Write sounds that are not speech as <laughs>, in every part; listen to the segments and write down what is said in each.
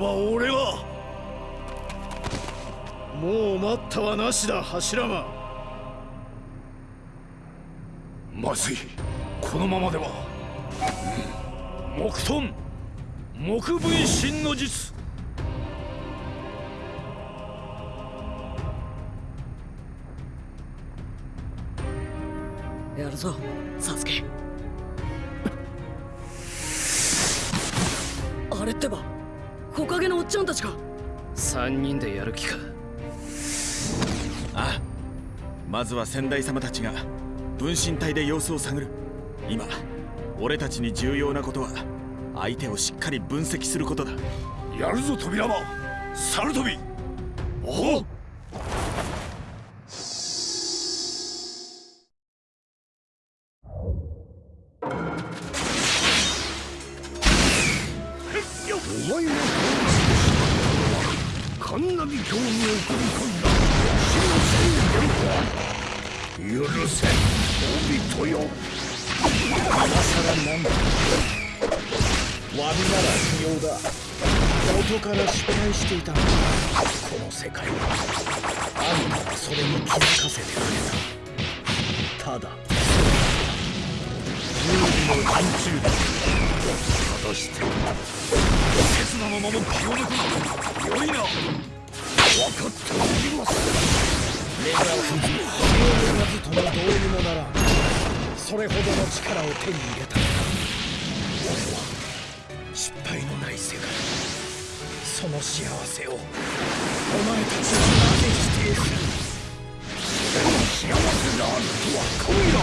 ては俺がもう待ったはなしだ柱間。まずい。このままでは、うん、木遁木分身の術。やるぞ。ちゃんたちか3人でやる気か。ああ。まずは先代様たちが分身体で様子を探る。今俺たちに重要なことは相手をしっかり分析することだ。やるぞ扉間猿飛び。おおお詫びなら不要だ。元から失敗していたこの世界は。あんたはそれに気づかせてくれた。ただ。有利の陣中だ。果たして。刹那のまま気を抜くなよいな。分かっております。目が不自由なずともどうにもならん。それほどの力を手に入れた。俺は失敗のない世界。その幸せをお前たちはなぜ否定する。それが幸せであるとは神よ。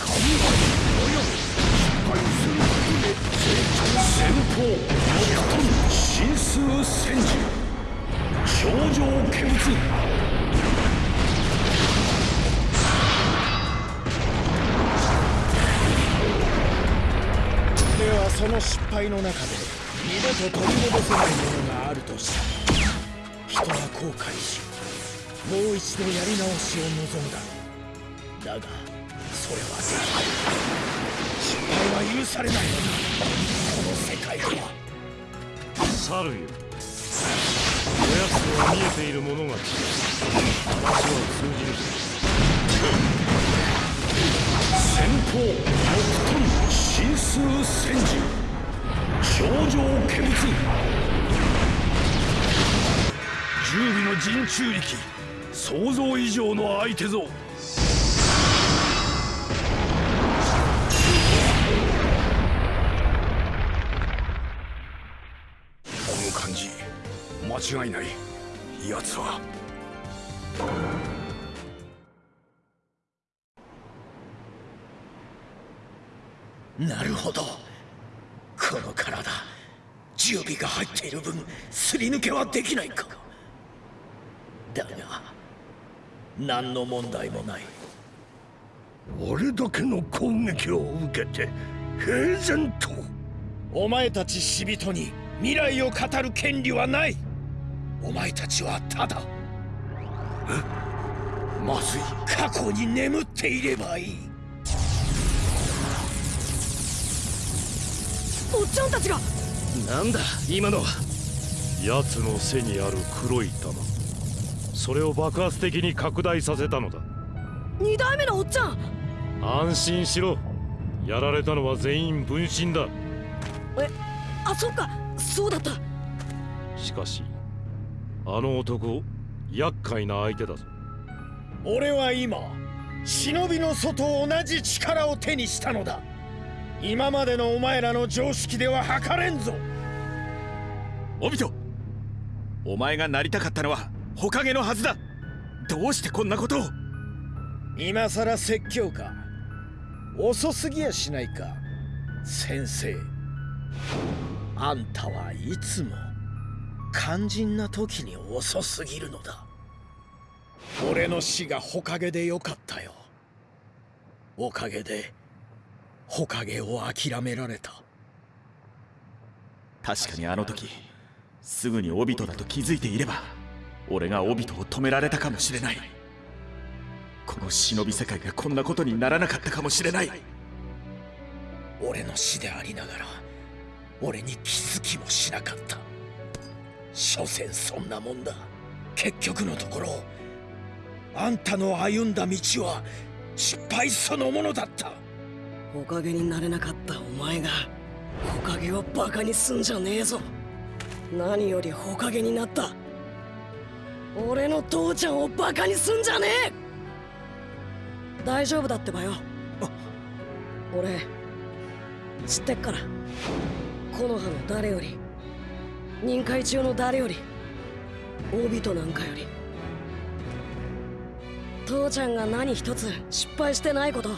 神はおよ。失敗することで成長先方神数戦時頂上見物ではその失敗の中で二度と取り戻せないものがあるとした。ら人は後悔しもう一度やり直しを望むだ。だがそれはできない失敗は許されない。のだこの世界では。猿よ。おやつとは見えているものが違う話は通じる。先方木遁神数戦時。頂上見物十尾の陣中力。想像以上の相手ぞこの感じ間違いない。奴は。なるほど。この体十尾が入っている分すり抜けはできないか。だが何の問題もない。あれだけの攻撃を受けて平然と。お前たち死人に未来を語る権利はない。お前たちはただえ？まずい。過去に眠っていればいいおっちゃんたちが。なんだ今の。は奴の背にある黒い玉。それを爆発的に拡大させたのだ。二代目のおっちゃん。安心しろ。やられたのは全員分身だ。えあそっか。そうだった。しかしあの男厄介な相手だぞ。俺は今忍びの祖と同じ力を手にしたのだ今までのお前らの常識では測れんぞ。オビトお前がなりたかったのは火影のはずだ。どうしてこんなことを。今さら説教か。遅すぎやしないか。先生。あんたはいつも。肝心な時に遅すぎるのだ。俺の死が火影でよかったよ。おかげで火影を諦められた。確かにあの時すぐにオビトだと気づいていれば俺がオビトを止められたかもしれない。この忍び世界がこんなことにならなかったかもしれない。俺の死でありながら俺に気づきもしなかった。所詮そんなもんだ。結局のところあんたの歩んだ道は失敗そのものだったおかげになれなかったお前がおかげをバカにすんじゃねえぞ。何よりおかげになった。俺の父ちゃんをバカにすんじゃねえ。大丈夫だってばよ。俺知ってっから。木の葉の誰より任界中の誰より大人なんかより。父ちゃんが何一つ失敗してないこと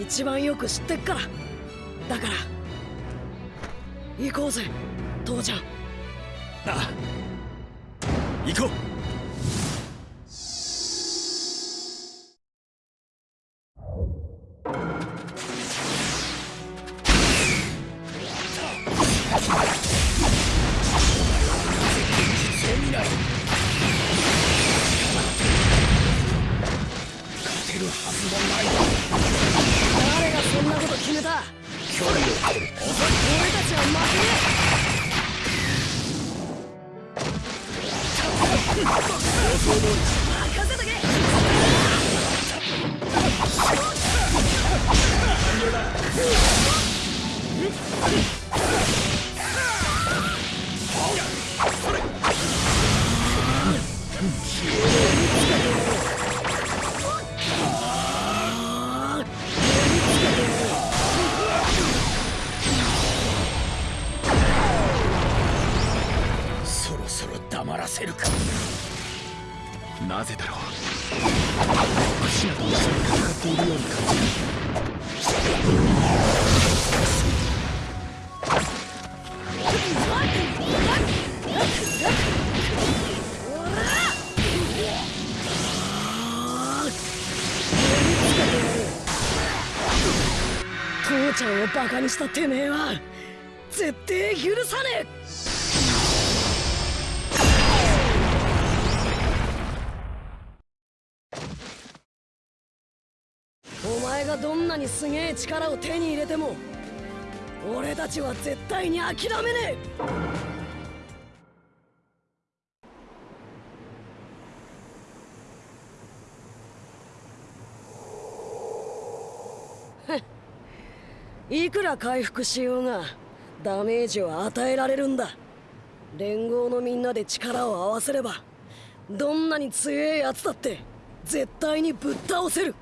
一番よく知ってっから。だから。行こうぜ父ちゃん。ああ。行こう。そうしたてめえは絶対許さねえ。お前がどんなにすげえ力を手に入れても俺たちは絶対に諦めねえ。いくら回復しようがダメージは与えられるんだ。連合のみんなで力を合わせればどんなに強えやつだって絶対にぶっ倒せる。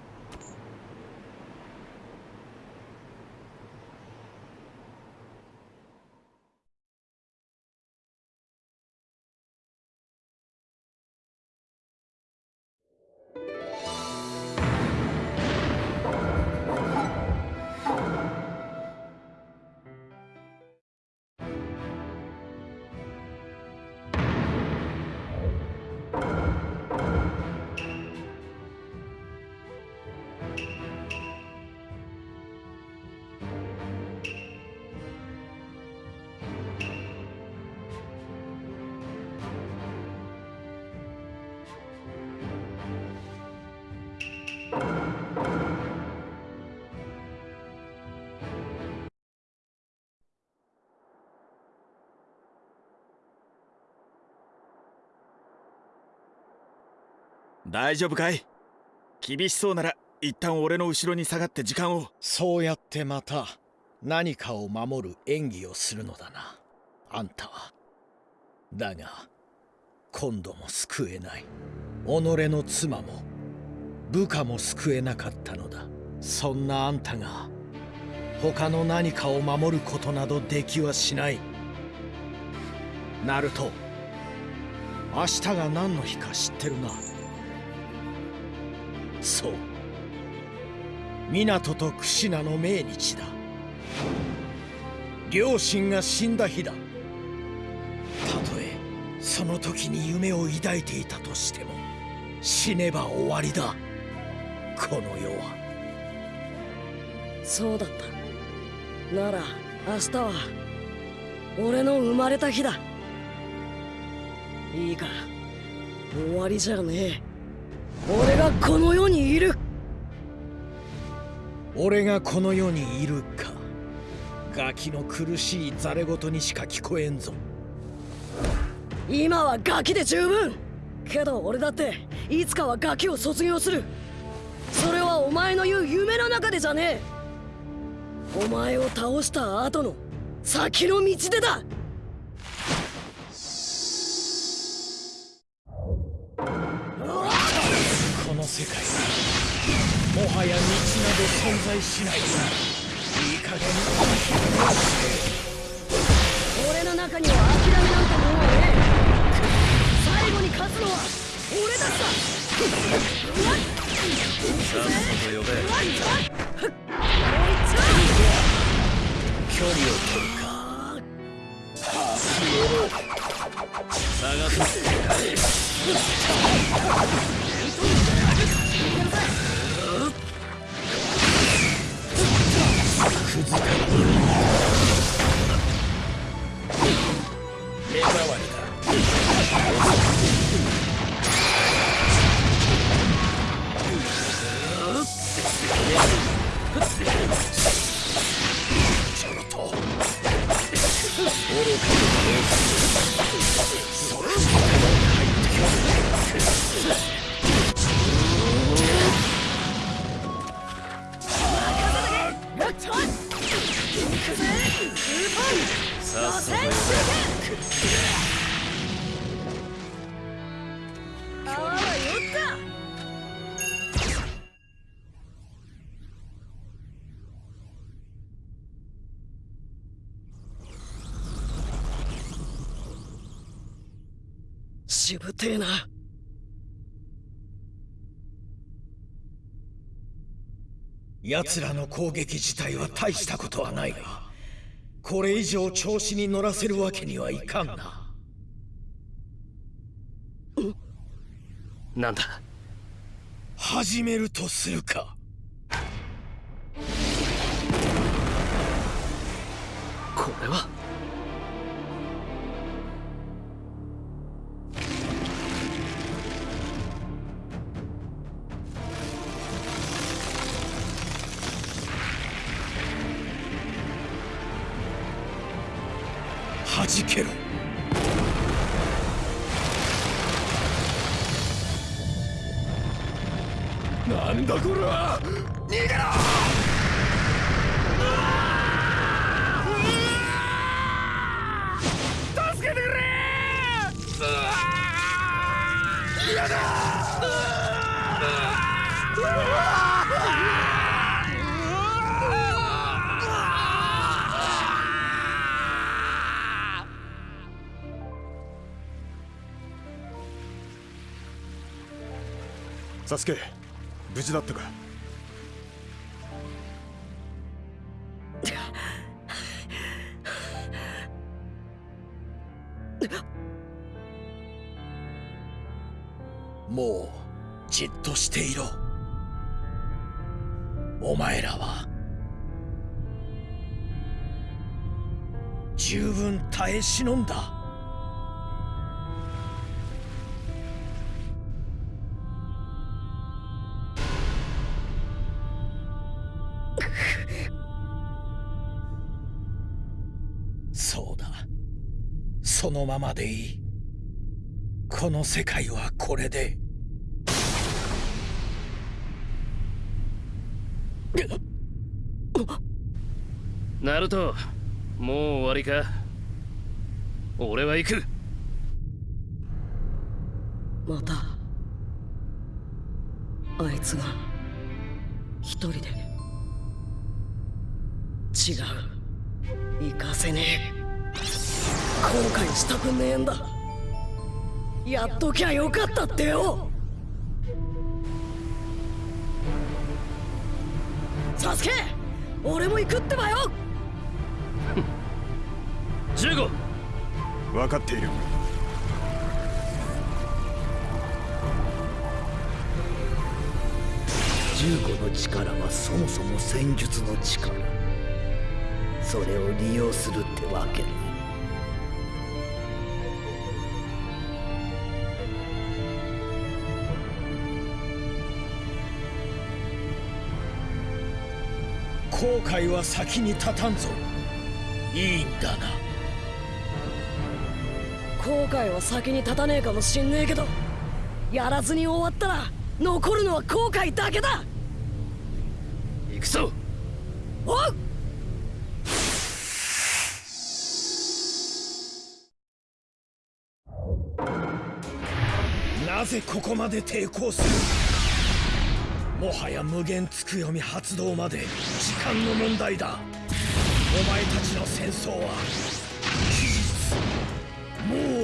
大丈夫かい？厳しそうなら一旦俺の後ろに下がって時間を。そうやってまた何かを守る演技をするのだな。あんたは。だが今度も救えない。己の妻も部下も救えなかったのだ。そんなあんたが他の何かを守ることなどできはしない。ナルト明日が何の日か知ってるな。そう。湊と櫛名の命日だ。両親が死んだ日だ。たとえその時に夢を抱いていたとしても死ねば終わりだ。この世は。そうだった。なら明日は俺の生まれた日だ。いいか終わりじゃねえ。俺がこの世にいる。俺がこの世にいるか。ガキの苦しいザレ言にしか聞こえんぞ。今はガキで十分。けど俺だっていつかはガキを卒業する。それはお前の言う夢の中でじゃねえ。お前を倒した後の先の道でだ存在しないいい加減俺の中には諦めなんてものはねえ最後に勝つのは俺だったさ。っさ。と呼べ距離を取るか探す目障しぶてえな。奴らの攻撃自体は大したことはないがこれ以上調子に乗らせるわけにはいかんな。なんだ？始めるとするかサスケ無事だったか。<laughs> もうじっとしていろ。お前らは十分耐え忍んだ。のままでいい。この世界はこれで。ナルトもう終わりか？俺は行く。またあいつが一人で違う。行かせねえ後悔したくねえんだ。やっときゃよかったってよ。サスケ俺も行くってばよ。15分かっている。15の力はそもそも戦術の力。それを利用するってわけね後悔は先に立たんぞ。いいんだな。後悔は先に立たねえかもしんねえけどやらずに終わったら残るのは後悔だけだ。行くぞ。おうなぜここまで抵抗する？もはや無限つく読み発動まで時間の問題だ。お前たちの戦争は期日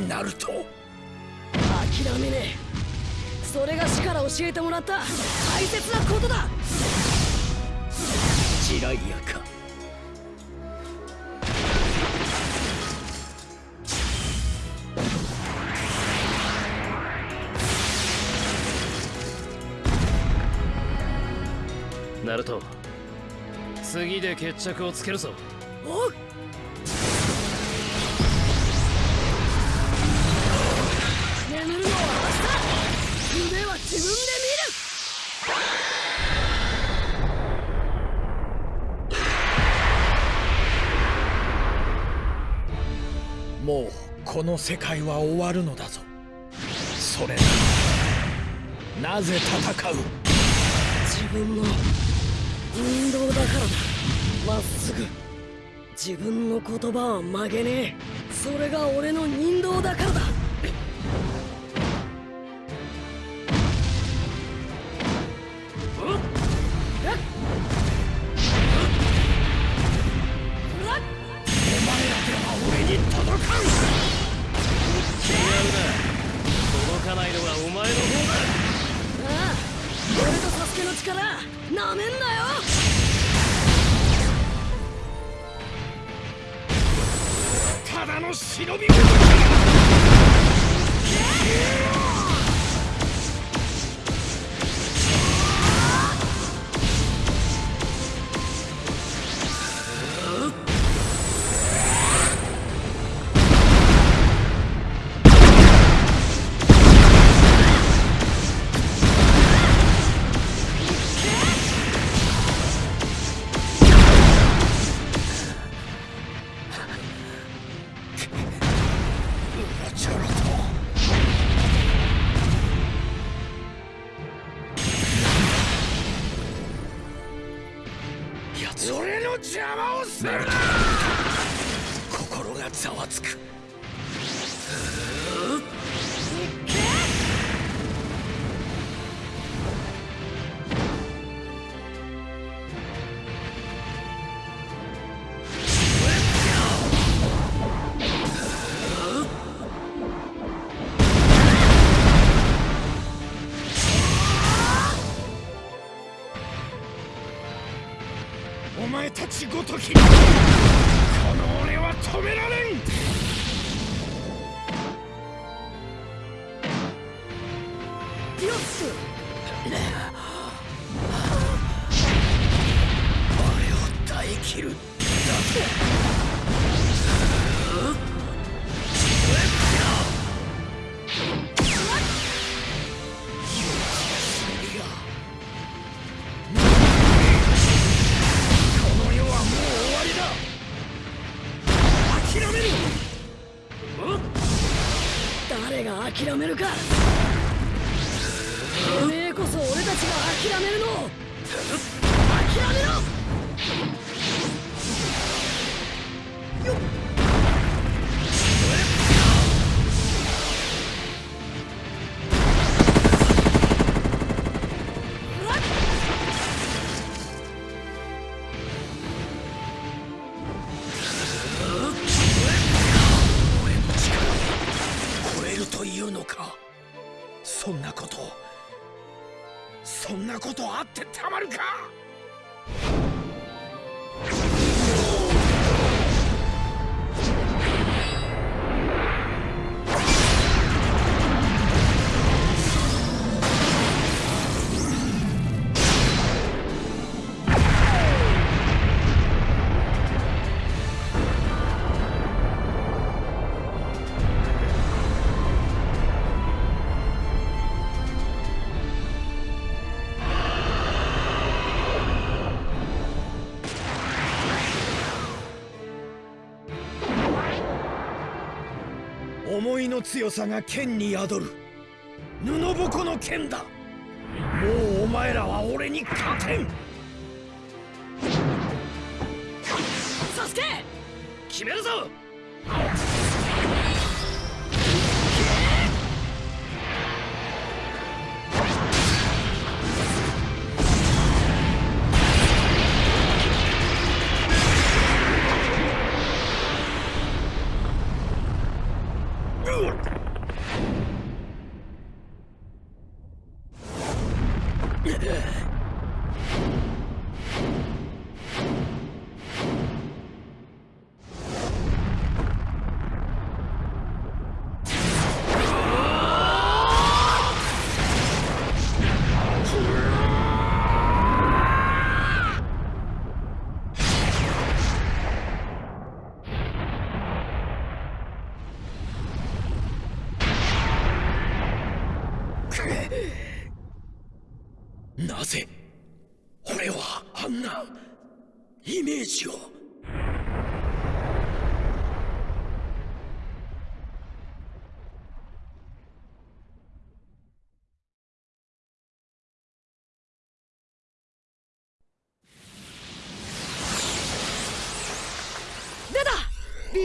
渦巻きナルト諦めねえ。それが死から教えてもらった。大切なことだ。ジライアか。ナルト次で決着をつけるぞ。おうこの世界は終わるのだぞ。それななぜ戦う？自分の運動だからだ。まっすぐ。自分の言葉は曲げねえ。それが俺の人道だからだ。諦めるか。おめえこそ俺たちが諦めるの。いの強さが剣に宿る。布ぼこの剣だ。もうお前らは俺に勝てん。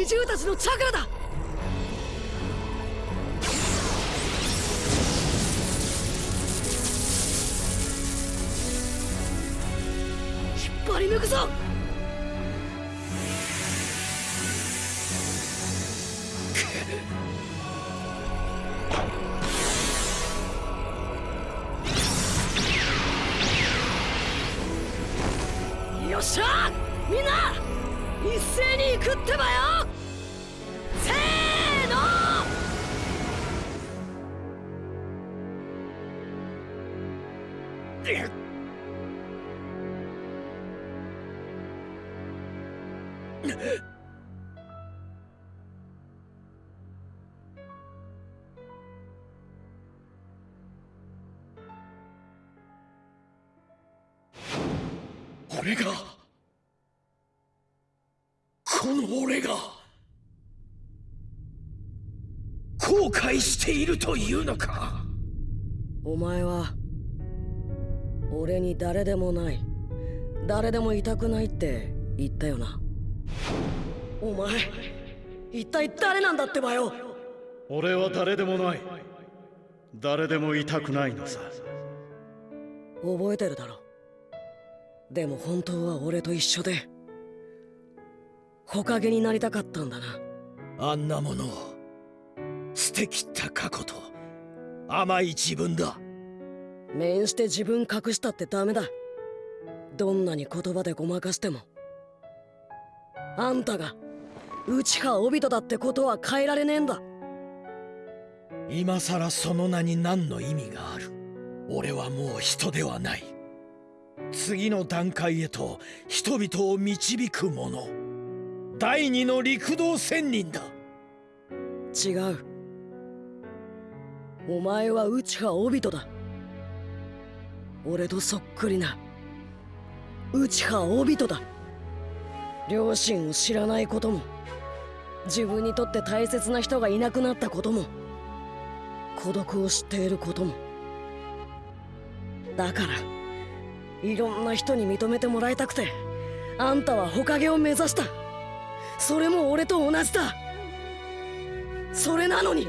二たちのチャクラだ。引っ張り抜くぞ。俺がこの俺が後悔しているというのか？お前は俺に誰でもない誰でもいたくないって言ったよな。お前一体誰なんだってばよ？俺は誰でもない。誰でもいたくないのさ。覚えてるだろでも本当は俺と一緒で木陰になりたかったんだな。あんなものを。捨てきった過去と。甘い自分だ。面して自分隠したってダメだ。どんなに言葉でごまかしても。あんたが内葉帯人だってことは変えられねえんだ。今さらその名に何の意味がある。俺はもう人ではない次の段階へと人々を導く者。第二の陸道仙人だ。違う。お前は内葉帯人だ。俺とそっくりな。内葉帯人だ。両親を知らないことも。自分にとって大切な人がいなくなったことも。孤独を知っていることも。だからいろんな人に認めてもらいたくてあんたは火影を目指した。それも俺と同じだ。それなのに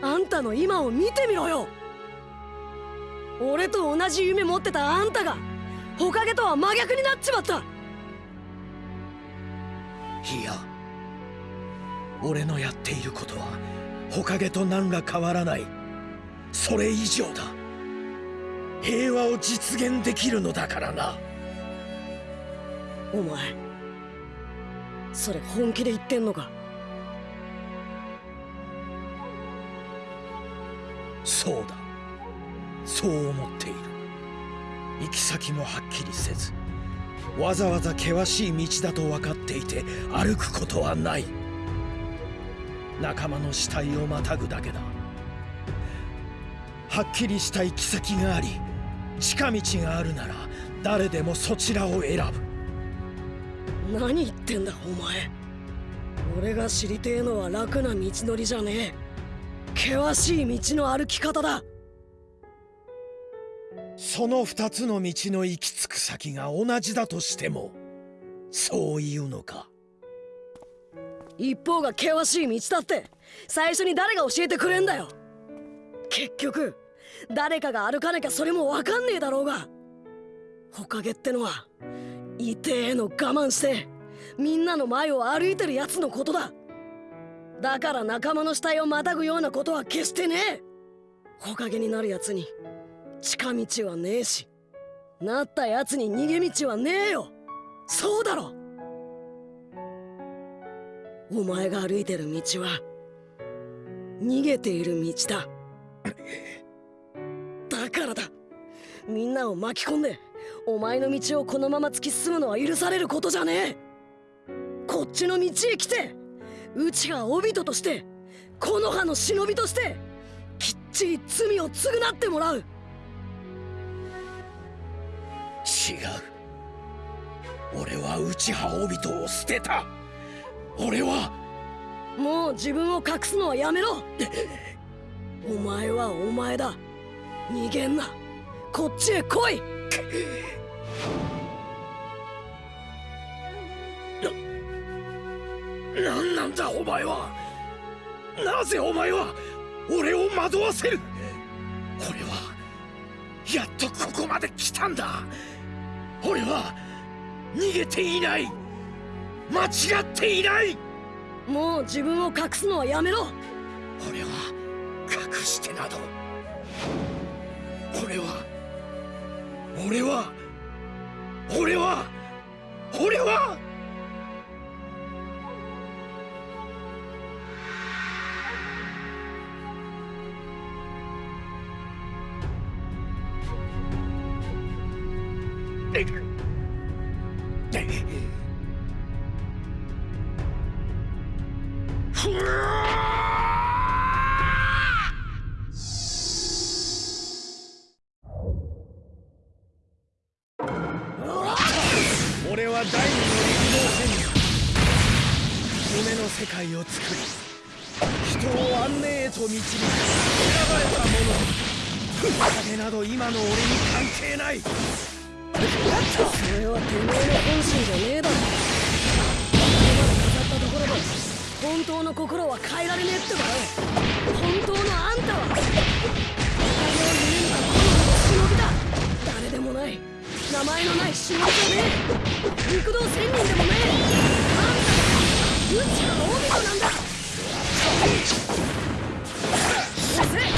あんたの今を見てみろよ。俺と同じ夢持ってたあんたが火影とは真逆になっちまった。いや俺のやっていることは火影と何ら変わらない。それ以上だ。平和を実現できるのだからな。お前それ本気で言ってんのか？そうだ。そう思っている。行き先もはっきりせずわざわざ険しい道だと分かっていて歩くことはない。仲間の死体をまたぐだけだ。はっきりした行き先があり近道があるなら誰でもそちらを選ぶ。何言ってんだお前。俺が知りてえのは楽な道のりじゃねえ。険しい道の歩き方だ。その二つの道の行き着く先が同じだとしてもそういうのか？一方が険しい道だって最初に誰が教えてくれんだよ。結局誰かが歩かなきゃそれも分かんねえだろうが。火影ってのは痛えの我慢してみんなの前を歩いてるやつのことだ。だから仲間の死体をまたぐようなことは決してねえ。火影になるやつに近道はねえしなったやつに逃げ道はねえよ。そうだろ。お前が歩いてる道は逃げている道だ。だからだ。みんなを巻き込んでお前の道をこのまま突き進むのは許されることじゃねえ。こっちの道へ来てうちが帯人として木の葉の忍びとしてきっちり罪を償ってもらう。違う。俺は内葉帯人を捨てた。俺はもう自分を隠すのはやめろ。<laughs> お前はお前だ逃げんな。こっちへ来い。何なんだお前は。なぜお前は。俺を惑わせる。俺はやっとここまで来たんだ。俺は逃げていない。間違っていない。もう自分を隠すのはやめろ。俺は隠してなど俺は俺は俺は俺は！ばれた者影など今の俺に関係ない。それはてめえの本心じゃねえだろ。ここまで語ったところで本当の心は変えられねえってばよ。本当のあんたは。おかげを夢見た好みの忍びだ誰でもない。名前のない忍びじゃねえ。陸道仙人でもねえ。あんたが宇宙の帯人なんだそれが本当に望んだ。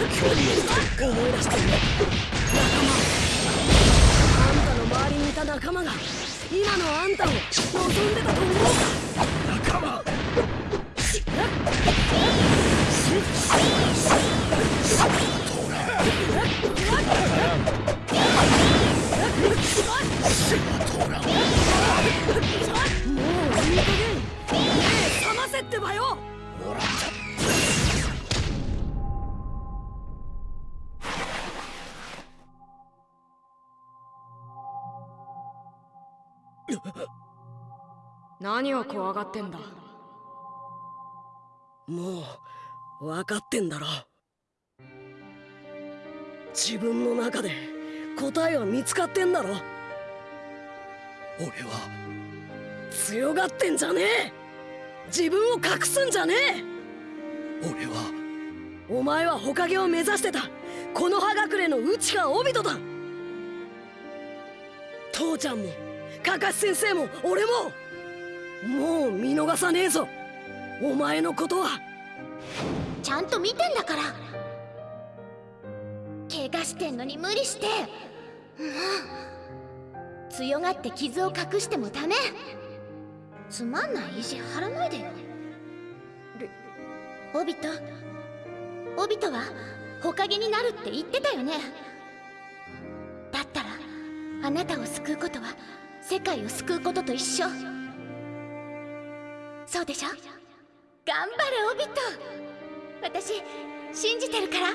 んたの夢はおかげになることだったんだあんたの仲間。を思い出してる仲間。あんたの周りにいた仲間。が今のあんたを望んでたと思うか仲間。もういい加減目覚ませってばよ何を怖がってんだ？もう分かってんだろ。自分の中で答えは見つかってんだろ。俺は強がってんじゃねえ。自分を隠すんじゃねえ。俺はお前は火影を目指してた。この葉隠れの内川帯人だ。父ちゃんもかかし先生も俺も。もう見逃さねえぞ。お前のことは。ちゃんと見てんだから。怪我してんのに無理して。もう強がって傷を隠してもダメ。つまんない意地張らないでよ。オビト？オビトは？火影になるって言ってたよね。だったらあなたを救うことは世界を救うことと一緒。そうでしょ？頑張れオビト。私信じてるから。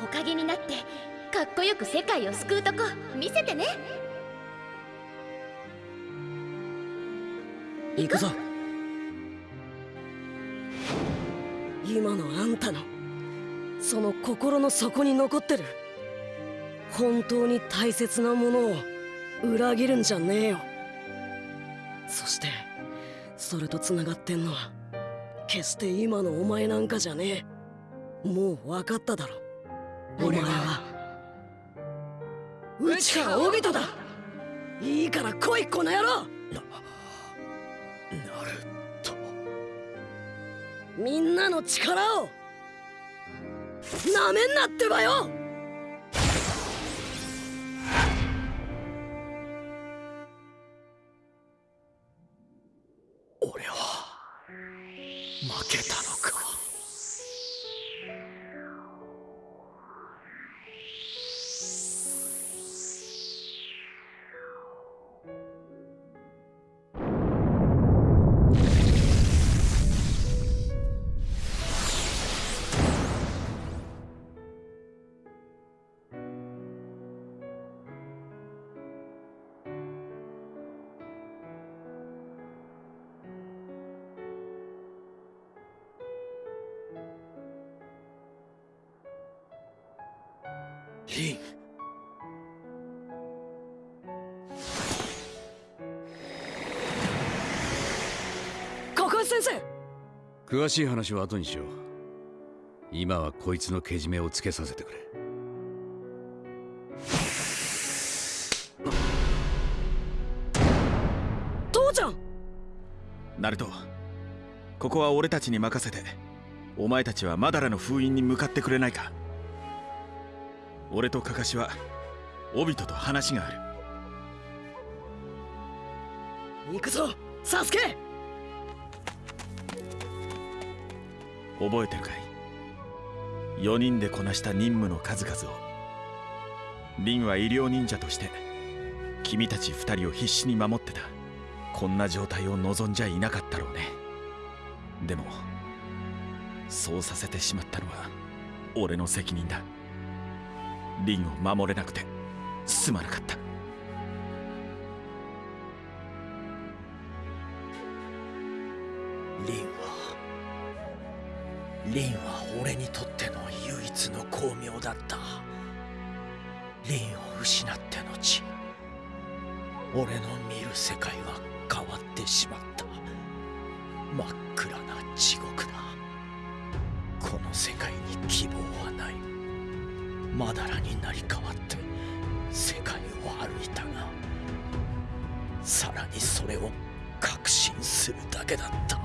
おかげになってかっこよく世界を救うとこ見せてね。行くぞ。今のあんたのその心の底に残ってる本当に大切なものを裏切るんじゃねえよ。そしてそれとつながってんのは決して今のお前なんかじゃねえ。もう分かっただろ。お前は。内川帯人だ。いいから来いこの野郎。なると。みんなの力をなめんなってばよ詳しい話は後にしよう。今はこいつのけじめをつけさせてくれ。父ちゃん！ナルトここは俺たちに任せてお前たちはマダラの封印に向かってくれないか。俺とカカシはオビトと話がある。行くぞサスケ覚えてるかい？4人でこなした任務の数々を。リンは医療忍者として君たち2人を必死に守ってた。こんな状態を望んじゃいなかったろうね。でもそうさせてしまったのは俺の責任だ。リンを守れなくてすまなかった。リンは俺にとっての唯一の光明だった。リンを失って後俺の見る世界は変わってしまった。真っ暗な地獄だ。この世界に希望はない。まだらになり変わって世界を歩いたがさらにそれを確信するだけだった。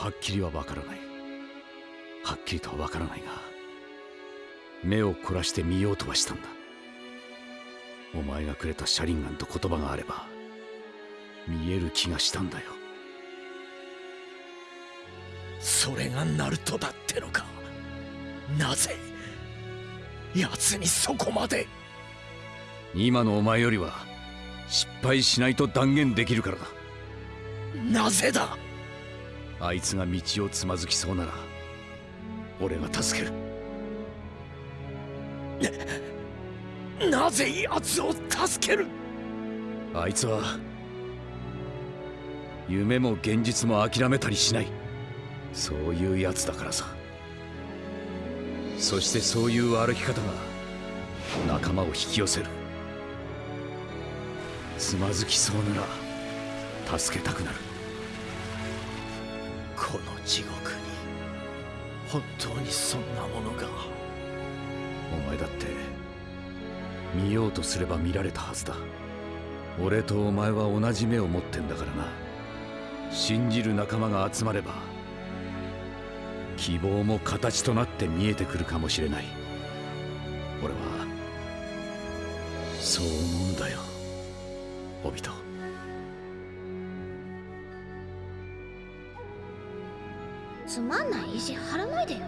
はっきりはわからない。はっきりとはわからないが目を凝らして見ようとはしたんだ。お前がくれた車輪ガンと言葉があれば見える気がしたんだよ。それがナルトだってのか。なぜ奴にそこまで。今のお前よりは失敗しないと断言できるからだ。なぜだあいつが道をつまずきそうなら俺が助ける。なぜ奴を助ける？あいつは夢も現実も諦めたりしない。そういうやつだからさ。そしてそういう歩き方が仲間を引き寄せる。つまずきそうなら助けたくなる地獄に本当にそんなものが。お前だって見ようとすれば見られたはずだ。俺とお前は同じ目を持ってんだからな。信じる仲間が集まれば希望も形となって見えてくるかもしれない。俺はそう意地張らないでよ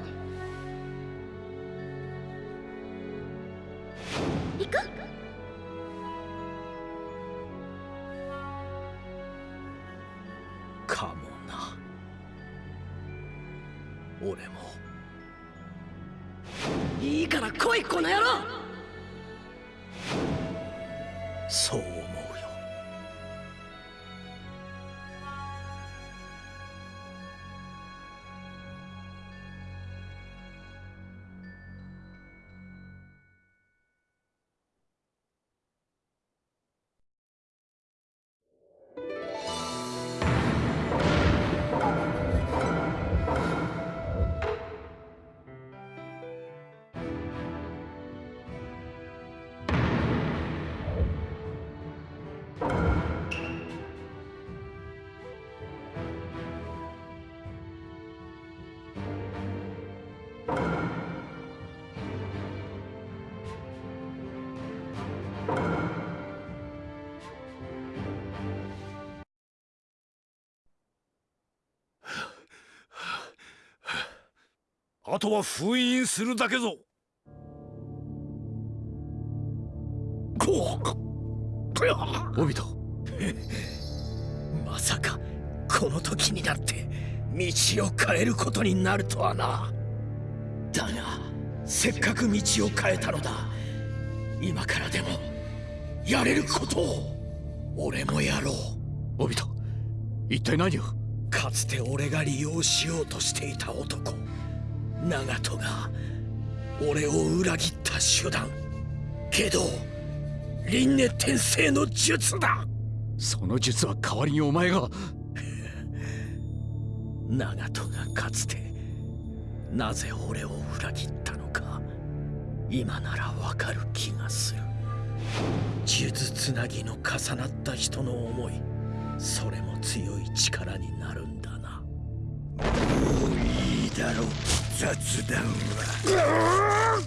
あとは封印するだけぞ。こオビト。まさかこの時になって道を変えることになるとはな。だがせっかく道を変えたのだ。今からでもやれることを俺もやろう。オビト一体何を？かつて俺が利用しようとしていた男長門が俺を裏切った手段。けど輪廻転生の術だ。その術は代わりにお前が。<laughs> 長門がかつてなぜ俺を裏切ったのか今ならわかる気がする。数珠つなぎの重なった人の思いそれも強い力になるんだな。もういいだろう。キ雑談は。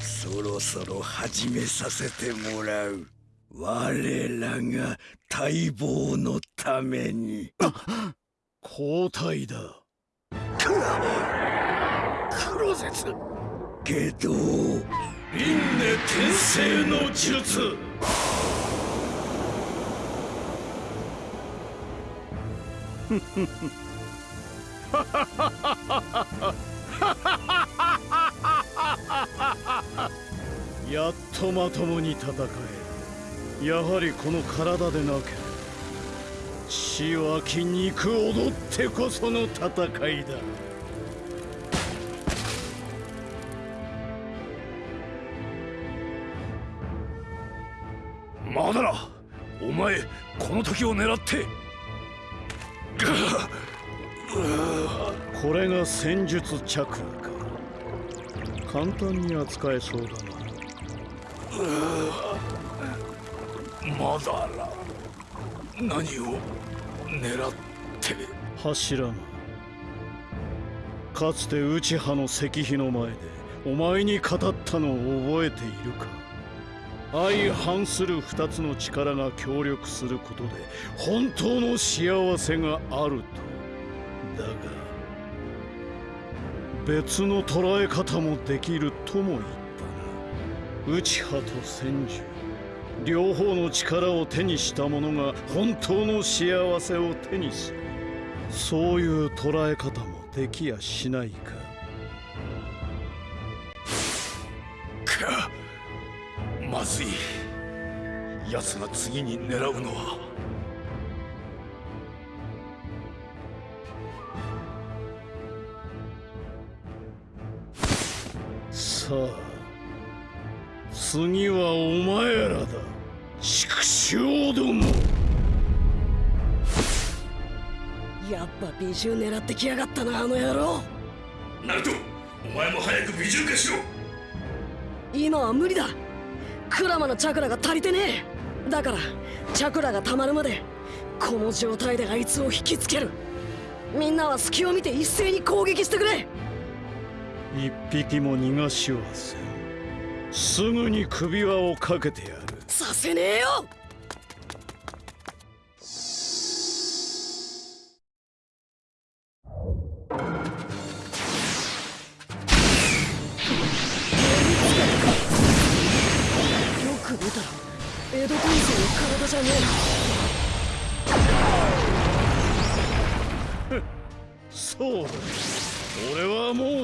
そろそろ始めさせてもらう。我らが待望のために。交代だ。黒絶けど輪廻転生の術 <laughs> <laughs> やっとまともに戦えやはりこの体でなければ。血は筋肉踊ってこその戦いだ。まだらお前この時を狙ってこれが戦術チャクラか。簡単に扱えそうだな。まだら。何を狙って。柱間かつて内派の石碑の前でお前に語ったのを覚えているか。相反する二つの力が協力することで本当の幸せがあると。だが別の捉え方もできるとも言ったな。内派と戦術両方の力を手にした者が本当の幸せを手にする。そういう捉え方もできやしないか。かまずい。奴が次に狙うのは。やっぱ美獣狙ってきやがったなあの野郎。ナルトお前も早く美獣化しろ。今は無理だ。クラマのチャクラが足りてねえ。だからチャクラが溜まるまでこの状態であいつを引きつける。みんなは隙を見て一斉に攻撃してくれ。一匹も逃がしはせん。すぐに首輪をかけてやる。させねえよよ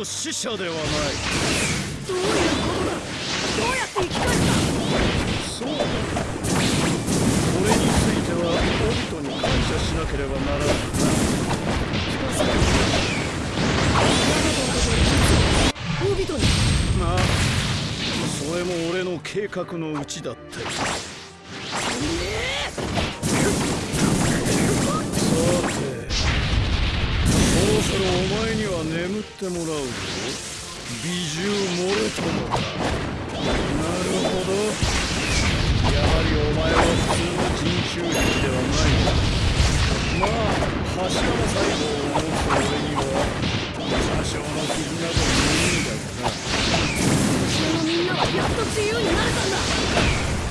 死者ではない。えどういうことだどうやって生き返ったそう。だこれについてはオビトに感謝しなければならないオビトにまあそれも俺の計画のうちだったお前には眠ってもらうぞ。美獣モレトモだなるほどやはりお前は普通の人種兵ではないなまあ柱の細胞を持つ俺には。多少の傷など。無いんだがなこのみんなはやっと自由になれたんだ。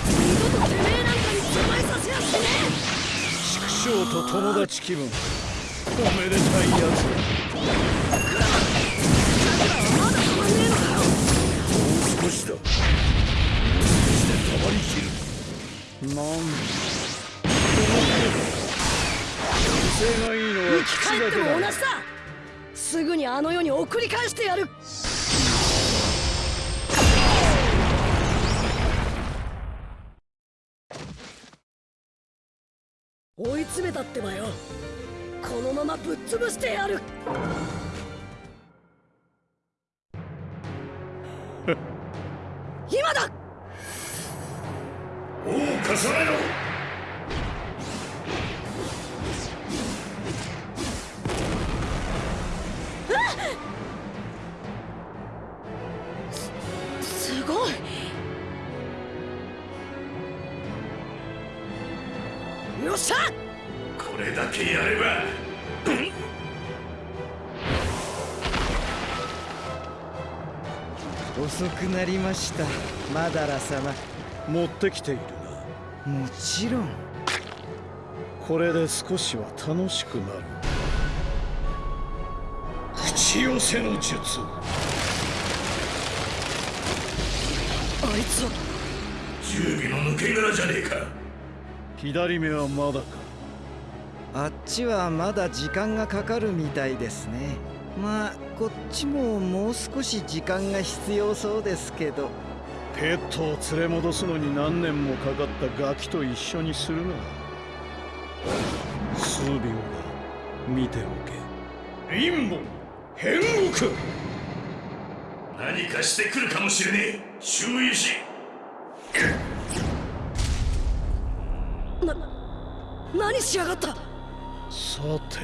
二度とてめえなんかに邪魔させやしねえ。畜生と友達気分。めでたいやつ。だえまだ止まねえのかもう少しだもう少しでたまりきるなんだ威勢がいいのは生き返っても同じだすぐにあの世に送り返してやる追い詰めたってばよこのままぶっ潰してやる。今だ！重ねろ！すごい！よっしゃ！これだけやれば。遅くなりました。マダラ様。持ってきているもちろん。なこれで少しは楽しくなる。口寄せの術。あいつは。準備の抜け殻じゃねえか。左目はまだかあっちはまだ時間がかかるみたいですね。まあこっちももう少し時間が必要そうですけど。ペットを連れ戻すのに何年もかかったガキと一緒にするな数秒だ見ておけ。陰謀変国何かしてくるかもしれねえ。注意し。何しやがったさて。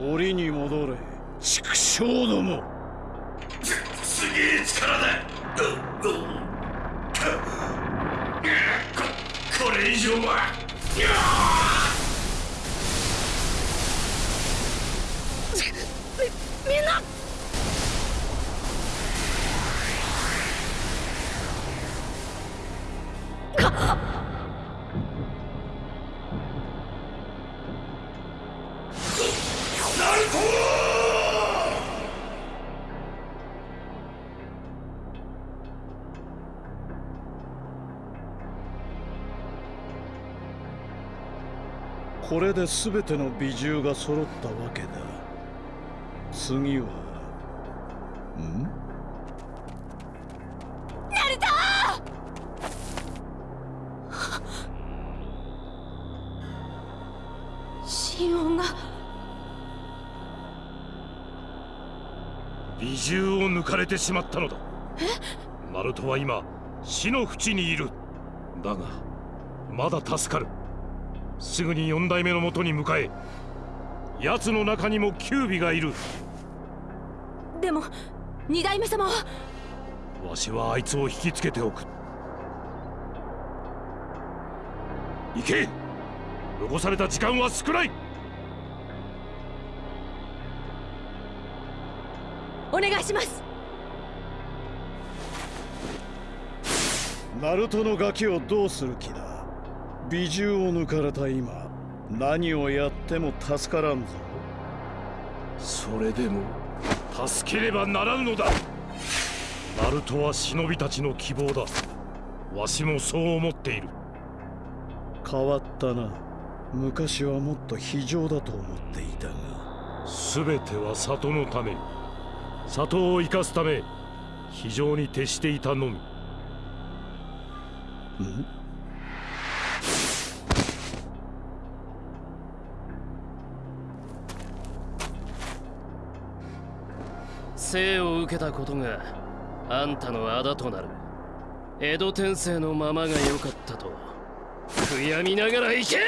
檻に戻れ。畜生ども。すげえ力だううここれ以上は。これで全ての美獣が揃ったわけだ。次はん？心音が。美獣を抜かれてしまったのだ。ナルトは今死の淵にいる。だがまだ助かるすぐに四代目のもとに向かえ奴の中にもキュービがいる。でも二代目様は。わしはあいつを引きつけておく。行け！残された時間は少ない！お願いします。ナルトのガキをどうする気だ？美獣を抜かれた今何をやっても助からんぞ。それでも助ければならぬのだ。ナルトは忍びたちの希望だ。わしもそう思っている。変わったな。昔はもっと非常だと思っていたが。全ては里のため。里を生かすため非常に徹していたのみ。ん？生を受けたことがあんたのあだとなる。江戸天聖のままが良かったと悔やみながら行け!さ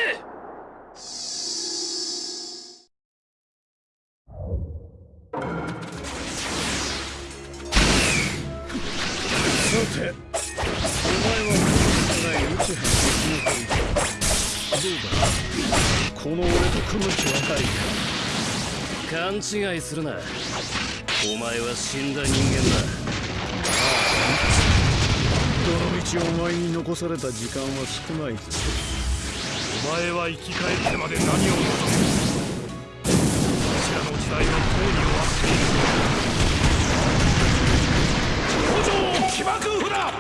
てお前はない宇宙編の生き残りだどうだ？この俺と組む気はないか。勘違いするな。お前は死んだ人間だ。どの道お前に残された時間は少ないぞお前は生き返ってまで何を望む。こちらの時代はとうに終わっている五条起爆符だ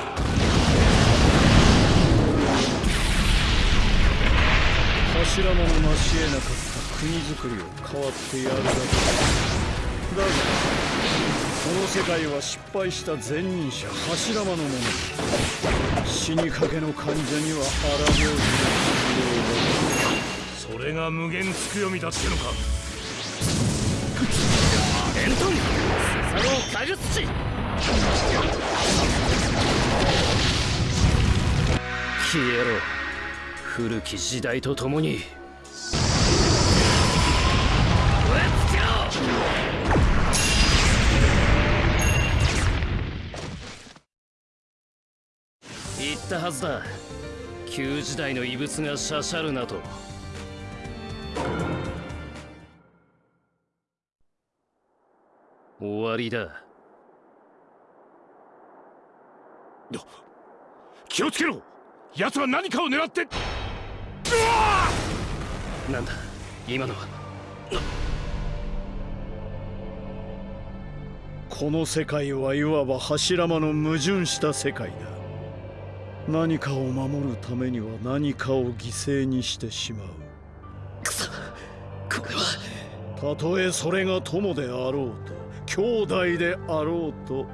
柱間の成し得なかった国づくりを変わってやるだけだ。だがこの世界は失敗した前任者柱間のもの死にかけの患者には荒病気が必それが無限つくよみだってのか。エントンスサノーカグスチ消えろ。古き時代とともにったはずだ。旧時代の遺物がしゃしゃるなと。終わりだ。気をつけろ。奴は何かを狙って。なんだ？今のは？この世界はいわば柱間の矛盾した世界だ何かを守るためには何かを犠牲にしてしまう。くそこれは。たとえそれが友であろうと兄弟であろうと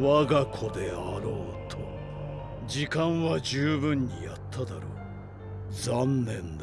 我が子であろうと時間は十分にやっただろう。残念。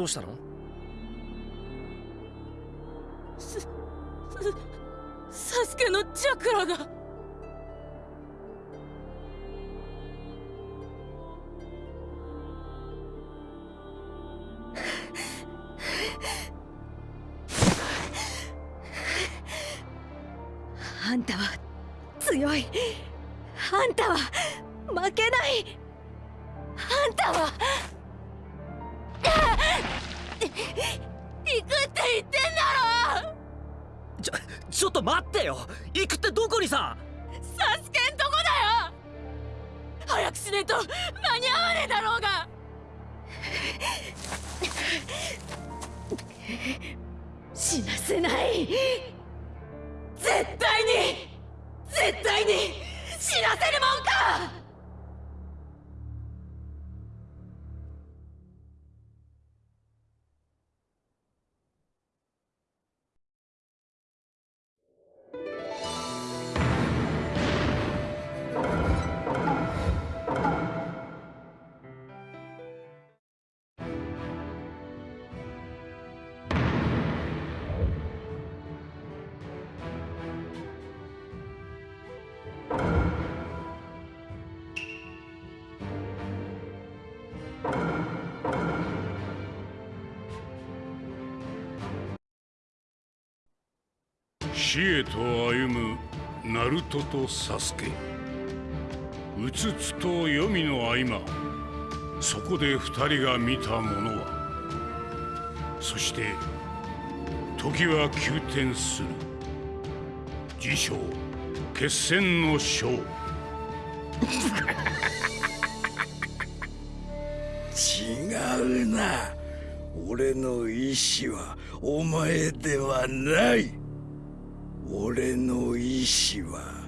どうしたの？す、すサスケのチャクラが。死へと歩むナルトとサスケ。うつつと黄泉の合間そこで二人が見たものは。そして時は急転する。自称決戦の章違うな。俺の意志はお前ではない。俺の意志は。